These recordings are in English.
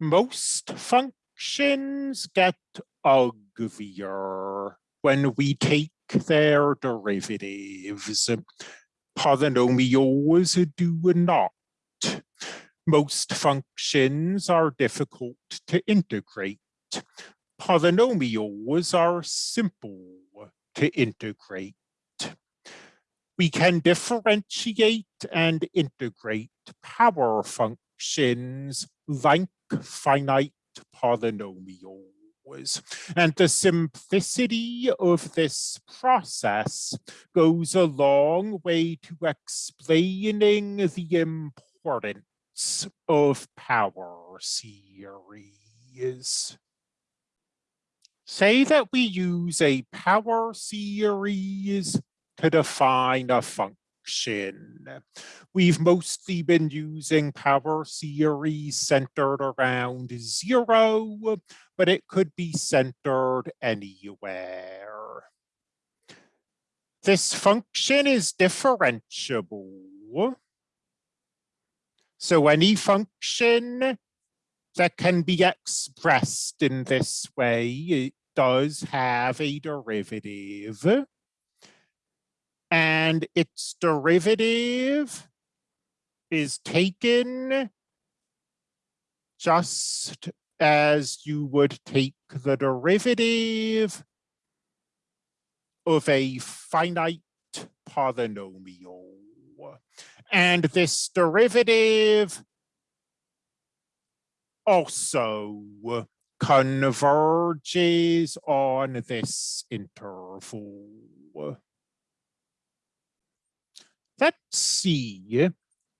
most functions get uglier when we take their derivatives. Polynomials do not. Most functions are difficult to integrate. Polynomials are simple to integrate. We can differentiate and integrate power functions like finite polynomials. And the simplicity of this process goes a long way to explaining the importance of power series. Say that we use a power series to define a function We've mostly been using power series centered around zero, but it could be centered anywhere. This function is differentiable. So any function that can be expressed in this way, it does have a derivative and its derivative is taken just as you would take the derivative of a finite polynomial. And this derivative also converges on this interval let's see,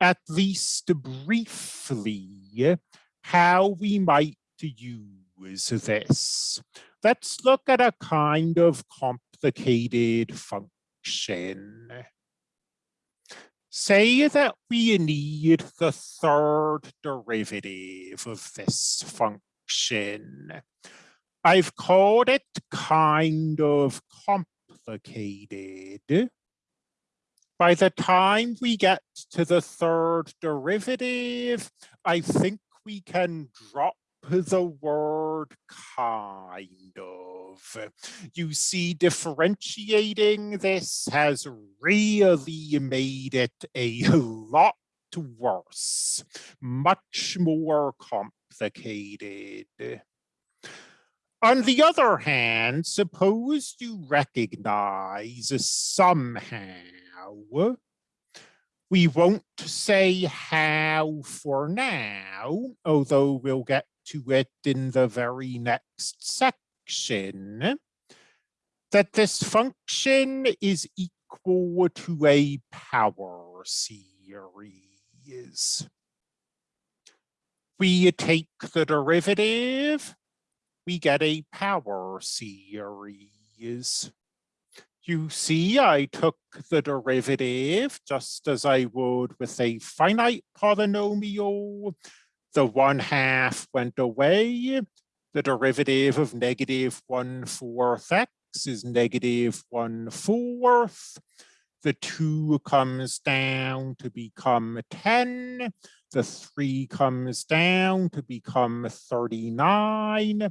at least briefly, how we might use this. Let's look at a kind of complicated function. Say that we need the third derivative of this function. I've called it kind of complicated by the time we get to the third derivative, I think we can drop the word kind of. You see, differentiating this has really made it a lot worse, much more complicated. On the other hand, suppose you recognize somehow we won't say how for now, although we'll get to it in the very next section, that this function is equal to a power series. We take the derivative, we get a power series. You see, I took the derivative just as I would with a finite polynomial. The one half went away. The derivative of negative one fourth x is negative one fourth. The two comes down to become 10. The three comes down to become 39.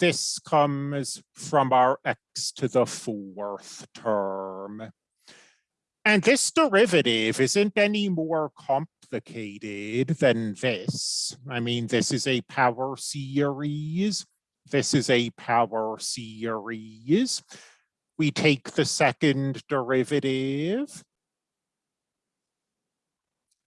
This comes from our x to the fourth term. And this derivative isn't any more complicated than this. I mean, this is a power series. This is a power series. We take the second derivative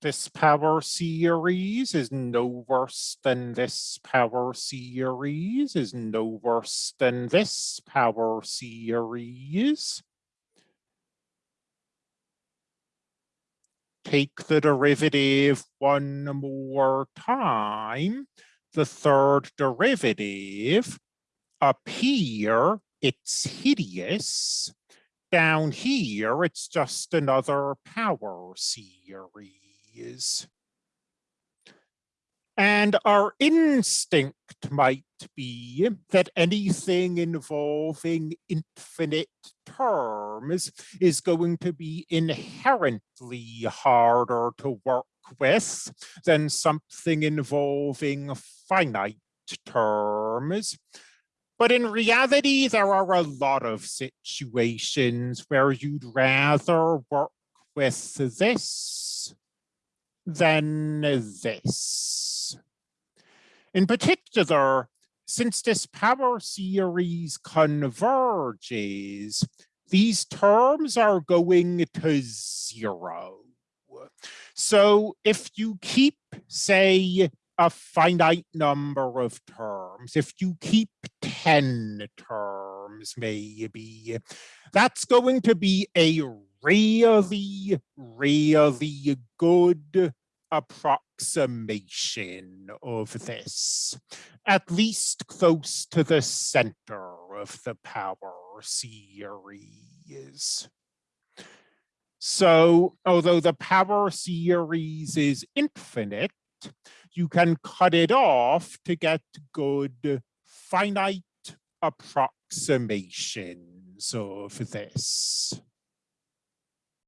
this power series is no worse than this power series, is no worse than this power series. Take the derivative one more time. The third derivative up here, it's hideous. Down here, it's just another power series And our instinct might be that anything involving infinite terms is going to be inherently harder to work with than something involving finite terms. But in reality, there are a lot of situations where you'd rather work with this than this. In particular, since this power series converges, these terms are going to zero. So if you keep, say, a finite number of terms, if you keep 10 terms, maybe, that's going to be a really, really good approximation of this, at least close to the center of the power series. So although the power series is infinite, you can cut it off to get good finite approximations of this.